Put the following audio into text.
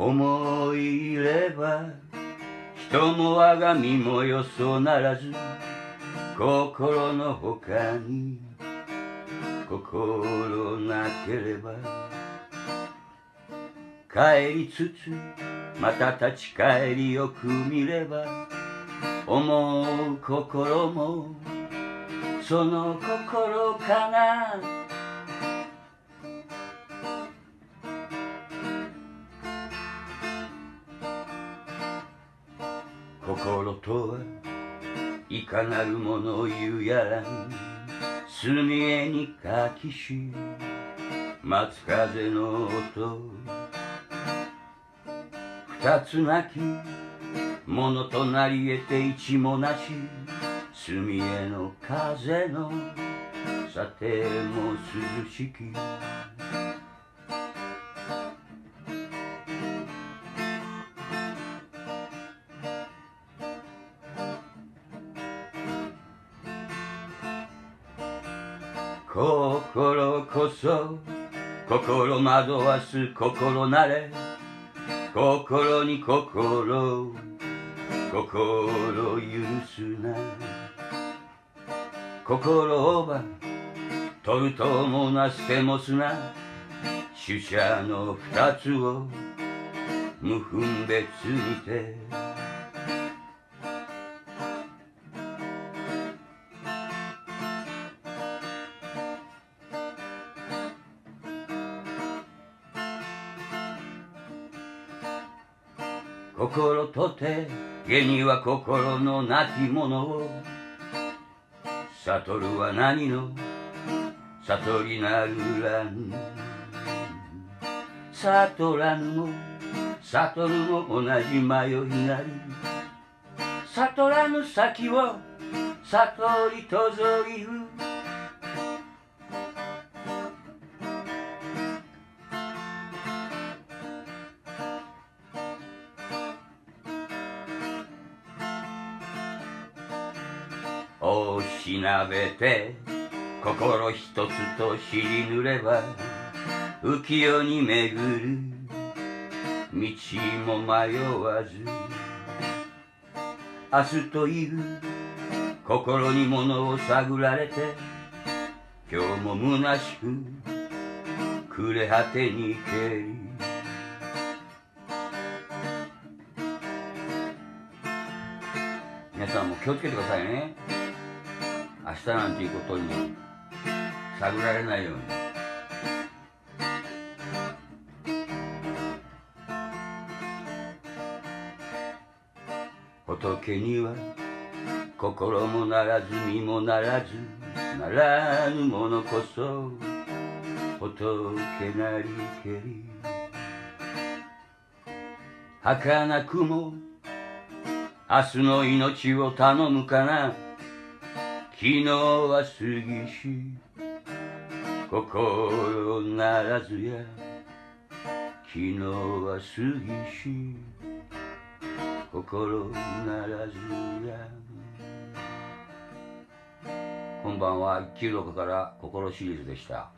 思い入れば人も我が身もよそならず心の他に心なければ帰りつつまた立ち返りよく見れば思う心もその心かな。心とはいかなるものを言うやらに墨絵に書きし松風の音。二つなきものとなり得て一もなし。墨絵の風のさても涼しき。心こそ心惑わす心なれ。心に心心許すな。心をば取るともな捨てもすな。取捨の二つを無分別にて。心とて下には心のなきものを。悟るは何の？悟りなるらぬ悟らぬも悟るも同じ迷いなり。悟らぬ先を悟りとぞいる。おしなべて心一つと知りぬれば浮世に巡る道も迷わず明日という心に物を探られて今日も虚しく暮れ果てにけり皆さんも気をつけてくださいね。明日なんていうことに探られないように。仏には心もならず身もならずならぬものこそ仏なりけり。儚くも明日の命を頼むかな。昨日は過ぎし心ならずや。昨日は過ぎし心ならずや。こんばんは一休六から心シリーズでした。